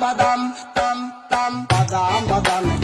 badam, tam, tam, badam, badam.